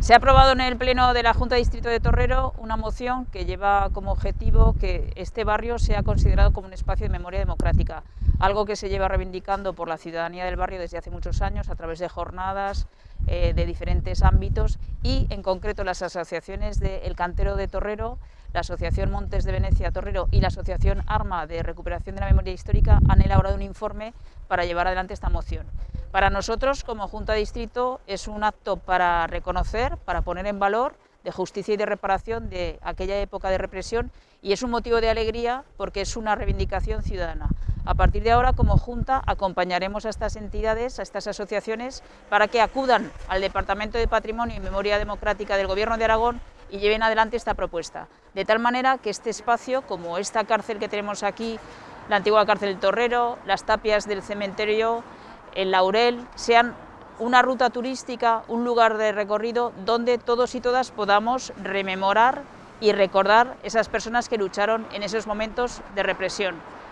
Se ha aprobado en el Pleno de la Junta de Distrito de Torrero una moción que lleva como objetivo que este barrio sea considerado como un espacio de memoria democrática, algo que se lleva reivindicando por la ciudadanía del barrio desde hace muchos años a través de jornadas eh, de diferentes ámbitos y en concreto las asociaciones de El Cantero de Torrero, la Asociación Montes de Venecia Torrero y la Asociación Arma de Recuperación de la Memoria Histórica han elaborado un informe para llevar adelante esta moción. Para nosotros, como Junta de Distrito, es un acto para reconocer, para poner en valor de justicia y de reparación de aquella época de represión y es un motivo de alegría porque es una reivindicación ciudadana. A partir de ahora, como Junta, acompañaremos a estas entidades, a estas asociaciones, para que acudan al Departamento de Patrimonio y Memoria Democrática del Gobierno de Aragón y lleven adelante esta propuesta. De tal manera que este espacio, como esta cárcel que tenemos aquí, la antigua cárcel del Torrero, las tapias del cementerio, el Laurel, sean una ruta turística, un lugar de recorrido donde todos y todas podamos rememorar y recordar esas personas que lucharon en esos momentos de represión.